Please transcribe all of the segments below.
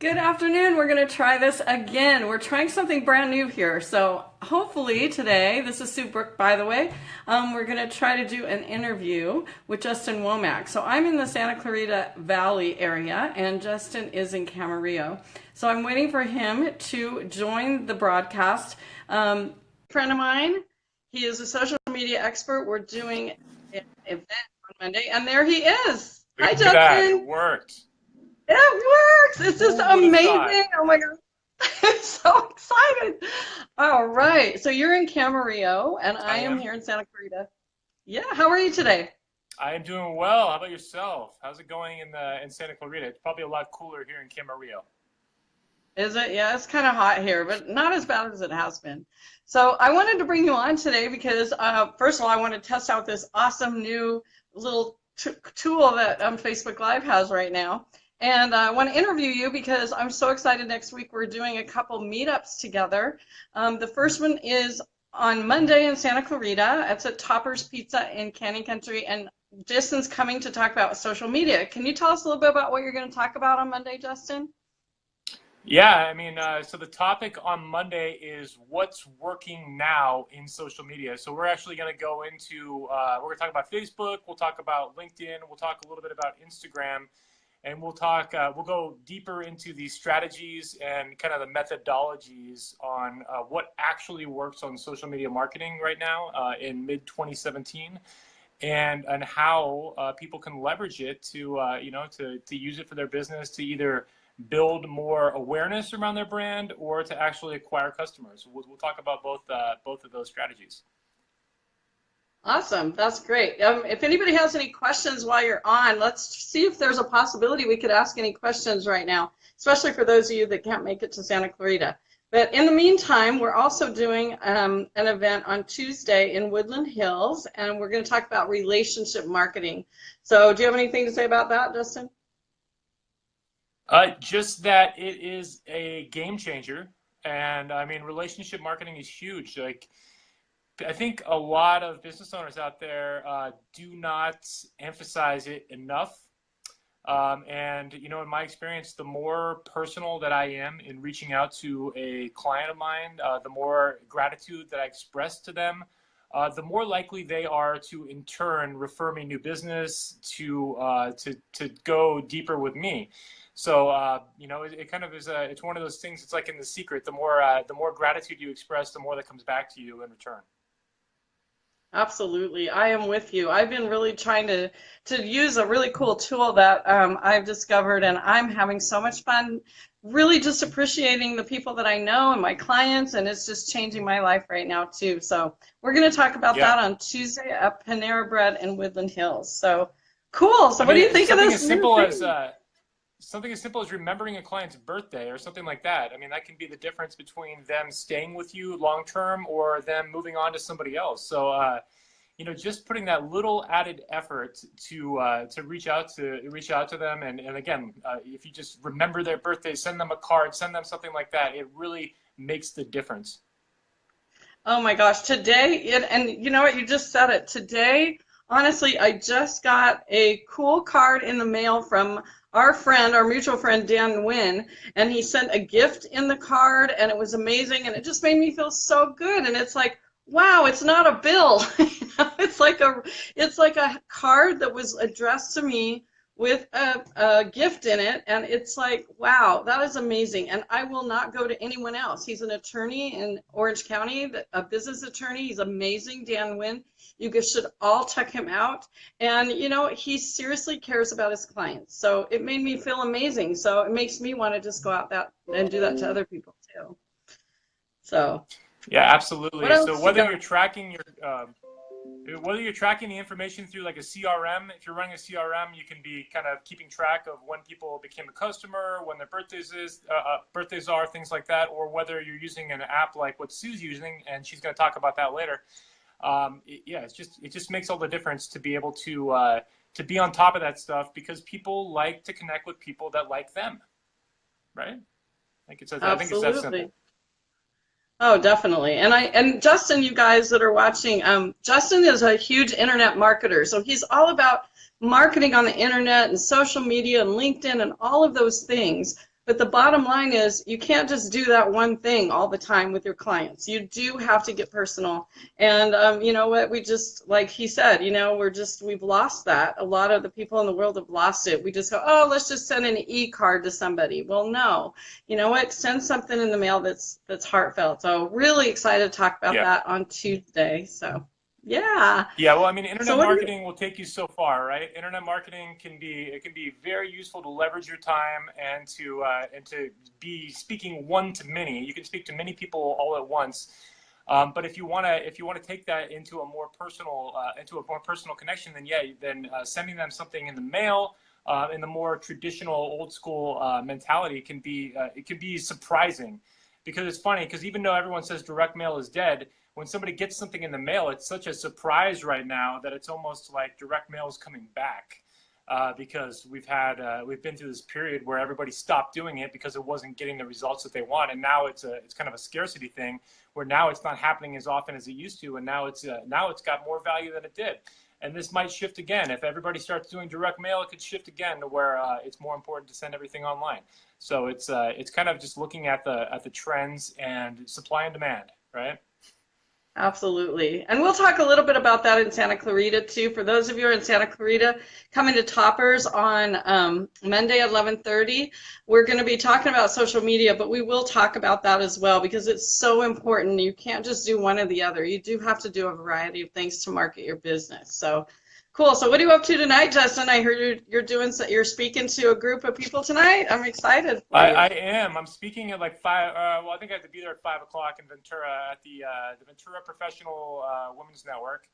Good afternoon. We're going to try this again. We're trying something brand new here. So hopefully today, this is Sue Brook, by the way, um, we're going to try to do an interview with Justin Womack. So I'm in the Santa Clarita Valley area and Justin is in Camarillo. So I'm waiting for him to join the broadcast. Um, friend of mine, he is a social media expert. We're doing an event on Monday and there he is. Hi, Justin. It worked. It works. It's just amazing. Oh my god. I'm so excited. All right. So you're in Camarillo and I, I am. am here in Santa Clarita. Yeah. How are you today? I am doing well. How about yourself? How's it going in the in Santa Clarita? It's probably a lot cooler here in Camarillo. Is it? Yeah, it's kind of hot here, but not as bad as it has been. So I wanted to bring you on today because, uh, first of all, I want to test out this awesome new little tool that um, Facebook Live has right now. And I want to interview you because I'm so excited next week. We're doing a couple meetups together. Um, the first one is on Monday in Santa Clarita. It's at Topper's Pizza in Canyon Country. And Justin's coming to talk about social media. Can you tell us a little bit about what you're going to talk about on Monday, Justin? Yeah, I mean, uh, so the topic on Monday is what's working now in social media. So we're actually going to go into, uh, we're going to talk about Facebook, we'll talk about LinkedIn, we'll talk a little bit about Instagram and we'll talk, uh, we'll go deeper into the strategies and kind of the methodologies on uh, what actually works on social media marketing right now uh, in mid 2017 and and how uh, people can leverage it to uh, you know to, to use it for their business to either build more awareness around their brand or to actually acquire customers. We'll, we'll talk about both uh, both of those strategies. Awesome. That's great. Um, if anybody has any questions while you're on, let's see if there's a possibility we could ask any questions right now, especially for those of you that can't make it to Santa Clarita. But in the meantime, we're also doing um, an event on Tuesday in Woodland Hills, and we're going to talk about relationship marketing. So do you have anything to say about that, Justin? Uh, just that it is a game changer. And I mean, relationship marketing is huge. Like, I think a lot of business owners out there uh, do not emphasize it enough. Um, and you know, in my experience, the more personal that I am in reaching out to a client of mine, uh, the more gratitude that I express to them, uh, the more likely they are to, in turn, refer me new business to uh, to to go deeper with me. So uh, you know, it, it, kind of is a it's one of those things. It's like in the secret. The more uh, the more gratitude you express, the more that comes back to you in return. Absolutely, I am with you. I've been really trying to to use a really cool tool that um, I've discovered, and I'm having so much fun. Really, just appreciating the people that I know and my clients, and it's just changing my life right now too. So we're going to talk about yeah. that on Tuesday at Panera Bread in Woodland Hills. So cool. So I what do you think of this? As simple as uh, something as simple as remembering a client's birthday or something like that. I mean, that can be the difference between them staying with you long term or them moving on to somebody else. So, uh, you know, just putting that little added effort to uh, to reach out to reach out to them, and and again, uh, if you just remember their birthday, send them a card, send them something like that. It really makes the difference. Oh my gosh, today, it, and you know what, you just said it. Today, honestly, I just got a cool card in the mail from our friend, our mutual friend Dan Wynn, and he sent a gift in the card, and it was amazing, and it just made me feel so good. And it's like, wow, it's not a bill. it's like a, it's like a card that was addressed to me with a, a, gift in it and it's like wow that is amazing. And i will not go to anyone else. He's an attorney in orange county a business attorney. He's amazing dan wynn you guys should all check him out. And you know he seriously cares about his clients. So it made me feel amazing. So it makes me want to just go out that and do that to other people too. So. Yeah absolutely. So whether you are tracking your um, whether you're tracking the information through like a CRM, if you're running a CRM, you can be kind of keeping track of when people became a customer, when their birthdays is uh, uh, birthdays are, things like that, or whether you're using an app like what Sue's using, and she's going to talk about that later. Um, it, yeah, it's just it just makes all the difference to be able to uh, to be on top of that stuff because people like to connect with people that like them, right? Like it's, I think it's that simple. Oh, definitely. And I and Justin, you guys that are watching, um, Justin is a huge internet marketer. So he's all about marketing on the internet and social media and LinkedIn and all of those things. But the bottom line is you can't just do that one thing all the time with your clients. You do have to get personal. And um, you know what? We just, like he said, you know, we're just, we've lost that. A lot of the people in the world have lost it. We just go, oh, let's just send an e-card to somebody. Well, no. You know what? Send something in the mail that's that's heartfelt. So really excited to talk about Yeah. that on Tuesday. So yeah. Yeah, well, I mean, internet So do you- marketing will take you so far, right? Internet marketing can be it can be very useful to leverage your time and to uh, and to be speaking one to many. You can speak to many people all at once. Um, but if you want to if you want to take that into a more personal uh, into a more personal connection, then yeah, then uh, sending them something in the mail uh, in the more traditional old school uh, mentality can be uh, it can be surprising because it's funny because even though everyone says direct mail is dead when somebody gets something in the mail, it's such a surprise right now that it's almost like direct mail is coming back uh, because we've had uh, we've been through this period where everybody stopped doing it because it wasn't getting the results that they want, and now it's a it's kind of a scarcity thing where now it's not happening as often as it used to, and now it's uh, now it's got more value than it did. And this might shift again. If everybody starts doing direct mail, it could shift again to where uh, it's more important to send everything online. So it's uh, it's kind of just looking at the at the trends and supply and demand, right? Absolutely. And we'll talk a little bit about that in Santa Clarita too. For those of you in Santa Clarita, coming to Toppers on um, Monday at 11:30, we're going to be talking about social media, but we will talk about that as well because it's so important. You can't just do one or the other. You do have to do a variety of things to market your business. So cool. So what are you up to tonight, Justin? I heard you're, you're doing so, you're speaking to a group of people tonight. I'm excited. I. I am. I'm speaking at like five. Uh, well, I think I have to be there at five o'clock in Ventura at the uh, the Ventura Professional uh, Women's Network,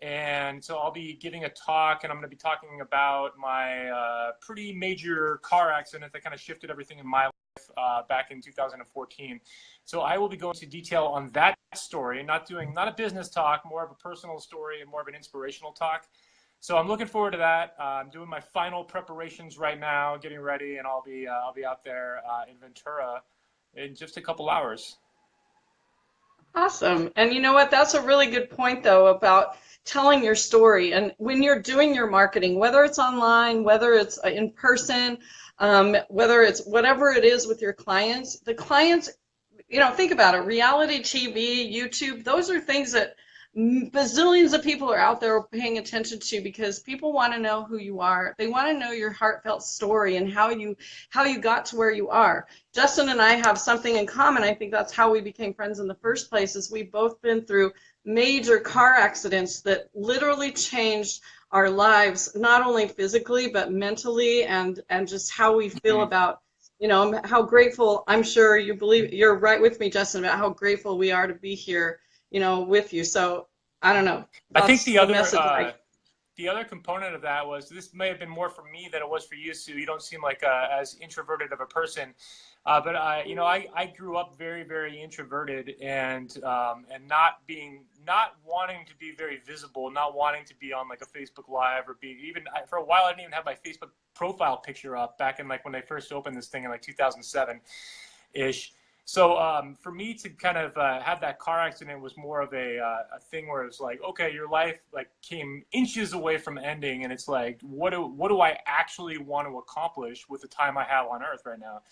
and so I'll be giving a talk, and I'm going to be talking about my uh, pretty major car accident that kind of shifted everything in my life uh, back in 2014. So I will be going into detail on that story, not doing not a business talk, more of a personal story and more of an inspirational talk. So I'm looking forward to that. Uh, I'm doing my final preparations right now, getting ready, and I'll be uh, I'll be out there uh, in Ventura in just a couple hours. Awesome. And you know what? That's a really good point, though, about telling your story. And when you're doing your marketing, whether it's online, whether it's uh, in person, um, whether it's whatever it is with your clients, the clients, you know, think about it reality TV, YouTube, those are things that bazillions of people are out there paying attention to because people want to know who you are. They want to know your heartfelt story and how you how you got to where you are. Justin and I have something in common. I think that's how we became friends in the first place. Is we've both been through major car accidents that literally changed our lives, not only physically but mentally, and and just how we feel Mhm. about. You know how grateful. I'm sure you believe you're right with me, Justin, about how grateful we are to be here. You know, with you. So I don't know. I think That's the other uh, I- the other component of that was this may have been more for me than it was for you, Sue. You don't seem like uh, as introverted of a person, uh, but I, you know, I, I grew up very very introverted and um, and not being not wanting to be very visible, not wanting to be on like a Facebook Live or be even I, for a while I didn't even have my Facebook profile picture up back in like when I first opened this thing in like 2007 ish. So um, for me to kind of uh, have that car accident was more of a, uh, a thing where it's like, okay, your life like came inches away from ending, and it's like, what do what do I actually want to accomplish with the time I have on Earth right now?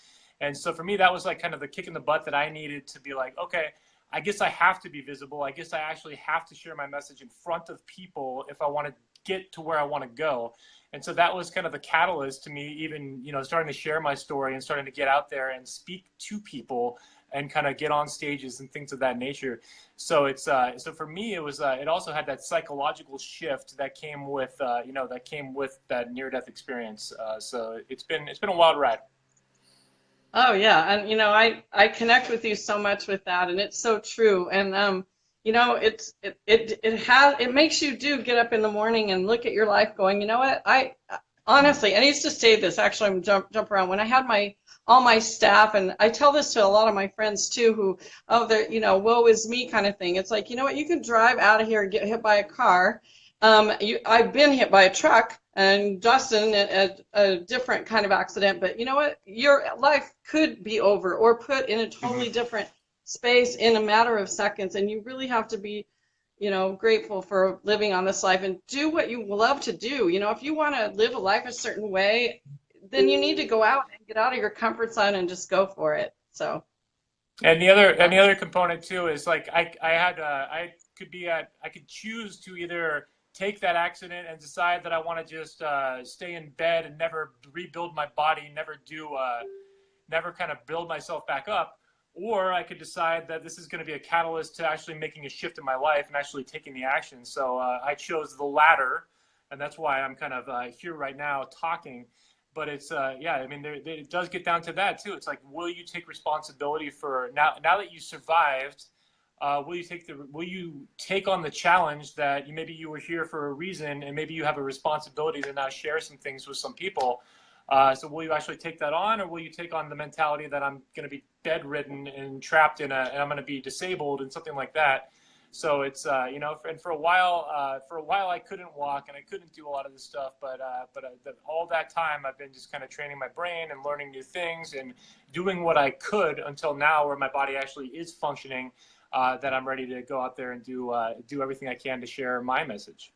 And so for me, that was like kind of the kick in the butt that I needed to be like, okay, I guess I have to be visible. I guess I actually have to share my message in front of people if I want to get to where I want to go. And so that was kind of the catalyst to me even, you know, starting to share my story and starting to get out there and speak to people and kind of get on stages and things of that nature. So it's uh, so for me it was uh, it also had that psychological shift that came with uh, you know that came with that near death experience. Uh, so it's been it's been a wild ride. Oh yeah, and you know I I connect with you so much with that, and it's so true. And um, you know it's it it it has it makes you do get up in the morning and look at your life, going, you know what? I honestly, I used to say this. Actually, I'm jump jump around when I had my all my staff, and I tell this to a lot of my friends too, who oh they're you know woe is me kind of thing. It's like you know what? You can drive out of here and get hit by a car. Um, you, I've been hit by a truck and Justin a, a different kind of accident, but you know what? Your life could be over or put in a totally different space in a matter of seconds, and you really have to be, you know, grateful for living on this life and do what you love to do. You know, if you want to live a life a certain way, then you need to go out and get out of your comfort zone and just go for it. So. And the other and the other component too is like I I had uh, I could be at I could choose to either take that accident and decide that I want to just uh, stay in bed and never rebuild my body, never do, uh, never kind of build myself back up, or I could decide that this is going to be a catalyst to actually making a shift in my life and actually taking the action. So uh, I chose the latter, and that's why I'm kind of uh, here right now talking. But it's uh, yeah, I mean, there, it does get down to that too. It's like, will you take responsibility for now? Now that you survived uh, will you take the will you take on the challenge that you maybe you were here for a reason and maybe you have a responsibility to now share some things with some people uh, so will you actually take that on or will you take on the mentality that i'm going to be bedridden and trapped in a and i'm going to be disabled and something like that so it's uh, you know and for a while uh, for a while i couldn't walk and i couldn't do a lot of this stuff but uh, but uh, the, all that time i've been just kind of training my brain and learning new things and doing what i could until now where my body actually is functioning uh, that I'm ready to go out there and do do everything I can to share my message.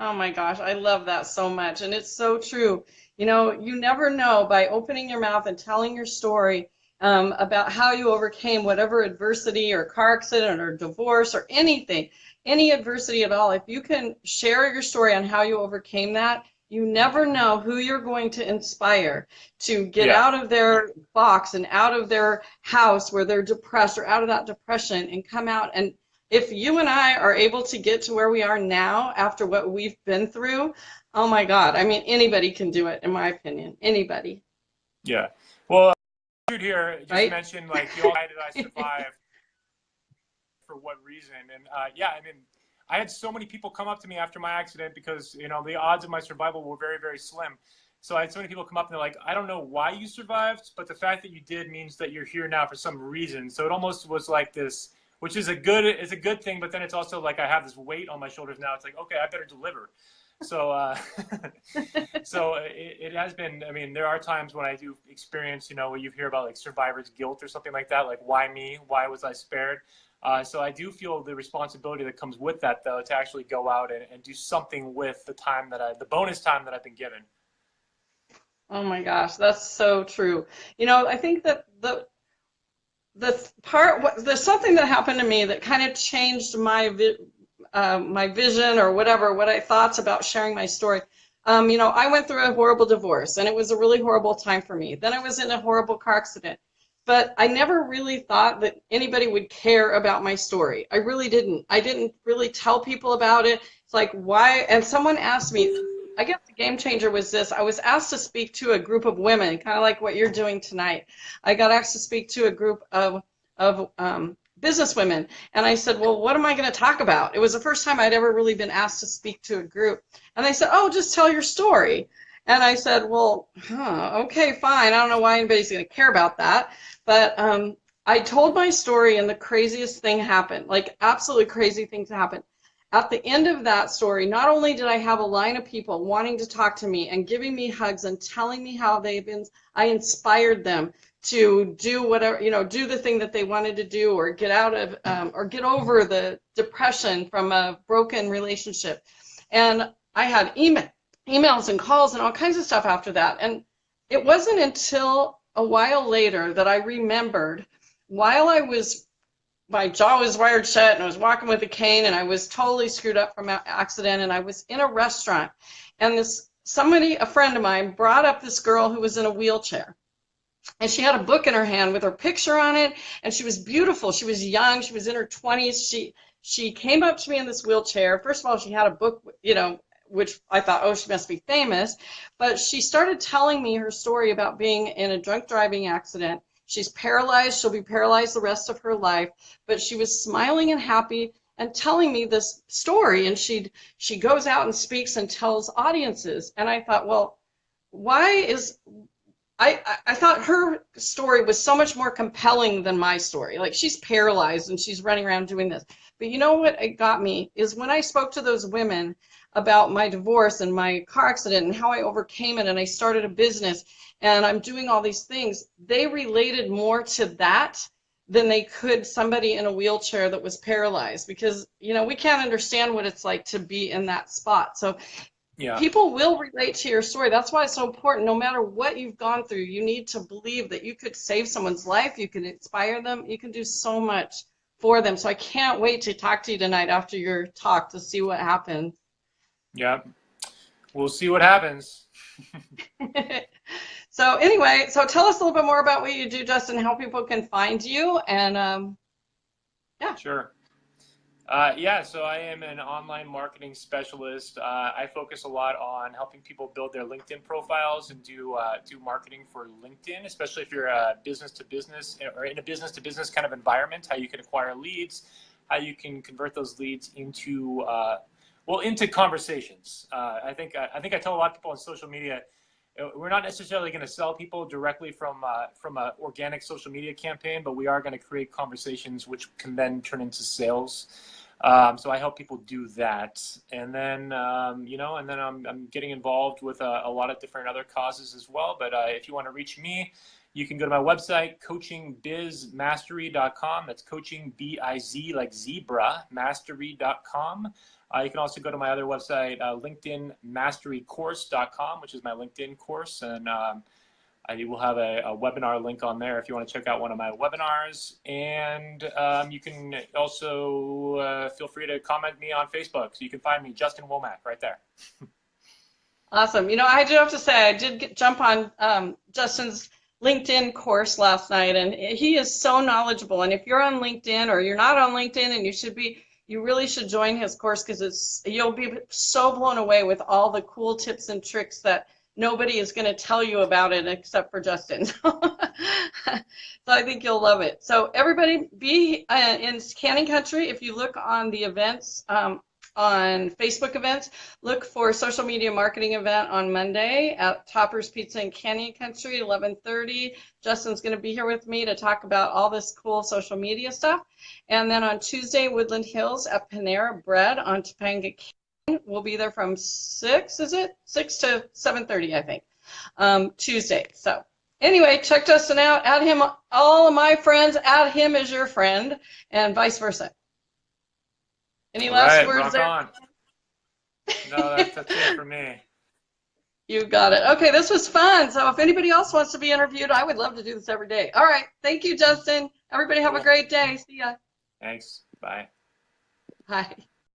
Oh my gosh, I love that so much, and it's so true. You know, you never know by opening your mouth and telling your story um, about how you overcame whatever adversity or car accident or divorce or anything, any adversity at all. If you can share your story on how you overcame that, you never know who you're going to inspire to get yeah. out of their box and out of their house where they're depressed or out of that depression and come out and if you and I are able to get to where we are now after what we've been through, oh my God. I mean, anybody can do it, in my opinion. Anybody. Yeah. Well, dude here just right? mentioned, like, you all, why did I survive? for what reason? And uh, yeah, I mean, I had so many people come up to me after my accident because you know the odds of my survival were very very slim. So I had so many people come up and they're like, I don't know why you survived, but the fact that you did means that you're here now for some reason. So it almost was like this, which is a good is a good thing, but then it's also like I have this weight on my shoulders now. It's like okay, I better deliver. So uh, so it, it has been. I mean, there are times when I do experience, you know, where you hear about like survivor's guilt or something like that, like why me? Why was I spared? Uh, so I do feel the responsibility that comes with that, though, to actually go out and, and do something with the time that I, the bonus time that I've been given. Oh my gosh, that's so true. You know, I think that the the part, there's something that happened to me that kind of changed my uh, my vision or whatever, what I thoughts about sharing my story. Um, you know, I went through a horrible divorce, and it was a really horrible time for me. Then I was in a horrible car accident but I never really thought that anybody would care about my story. I really didn't. I didn't really tell people about it. It's like, why? And someone asked me, I guess the game changer was this. I was asked to speak to a group of women, kind of like what you're doing tonight. I got asked to speak to a group of, of um, business women. And I said, well, what am I going to talk about? It was the first time I'd ever really been asked to speak to a group. And they said, oh, just tell your story. And I said, well, huh, okay, fine. I don't know why anybody's going to care about that. But um, I told my story, and the craziest thing happened like, absolutely crazy things happened. At the end of that story, not only did I have a line of people wanting to talk to me and giving me hugs and telling me how they've been, I inspired them to do whatever, you know, do the thing that they wanted to do or get out of, um, or get over the depression from a broken relationship. And I had email, emails and calls and all kinds of stuff after that. And it wasn't until a while later that I remembered while I was my jaw was wired shut and I was walking with a cane and I was totally screwed up from an accident and I was in a restaurant. And this somebody a friend of mine brought up this girl who was in a wheelchair. And she had a book in her hand with her picture on it and she was beautiful. She was young. She was in her 20s she she came up to me in this wheelchair. First of all she had a book you know which I thought, oh, she must be famous. But she started telling me her story about being in a drunk driving accident. She's paralyzed. She'll be paralyzed the rest of her life. But she was smiling and happy and telling me this story. And she she goes out and speaks and tells audiences. And I thought, well, why is I, I thought her story was so much more compelling than my story. Like she's paralyzed and she's running around doing this. But you know what it got me is when I spoke to those women about my divorce and my car accident and how I overcame it and I started a business and I'm doing all these things, they related more to that than they could somebody in a wheelchair that was paralyzed because you know we can't understand what it's like to be in that spot. So Yeah. people will relate to your story. That's why it's so important. No matter what you've gone through, you need to believe that you could save someone's life, you can inspire them, you can do so much for them. So I can't wait to talk to you tonight after your talk to see what happens. Yeah. We'll see what happens. so anyway, so tell us a little bit more about what you do, Justin, how people can find you, and um, yeah. Sure. Uh, yeah, so I am an online marketing specialist. Uh, I focus a lot on helping people build their LinkedIn profiles and do uh, do marketing for LinkedIn, especially if you're a business to business or in a business to business kind of environment. How you can acquire leads, how you can convert those leads into uh, well into conversations. Uh, I think I think I tell a lot of people on social media uh, we're not necessarily going to sell people directly from uh, from an organic social media campaign, but we are going to create conversations which can then turn into sales. Um, so I help people do that, and then um, you know, and then I'm I'm getting involved with a, a lot of different other causes as well. But uh, if you want to reach me, you can go to my website, coachingbizmastery.com. That's coaching B I Z like zebra mastery.com. Uh, you can also go to my other website, uh, LinkedInMasteryCourse.com, which is my LinkedIn course, and um, I will have a, a, webinar link on there if you want to check out one of my webinars. And um, you can also uh, feel free to comment me on Facebook. So you can find me, Justin Womack, right there. awesome. You know, I do have to say, I did get, jump on um, Justin's LinkedIn course last night, and he is so knowledgeable. And if you're on LinkedIn or you're not on LinkedIn and you should be, you really should join his course because it's you'll be so blown away with all the cool tips and tricks that nobody is going to tell you about it except for Justin. so I think you'll love it. So everybody be uh, in Canyon Country. If you look on the events um, on Facebook events, look for social media marketing event on Monday at Topper's Pizza in Canyon Country, 11:30. Justin's going to be here with me to talk about all this cool social media stuff. And then on Tuesday, Woodland Hills at Panera Bread on Topanga Canyon. We'll be there from six, is it? Six to seven thirty, I think. Um, Tuesday. So anyway, check Justin out. Add him. All of my friends, add him as your friend, and vice versa. Any all last right, words there? On. No, that's, that's it for me. You got it. Okay, this was fun. So if anybody else wants to be interviewed, I would love to do this every day. All right. Thank you, Justin. Everybody have cool. a great day. See ya. Thanks. Bye. Bye.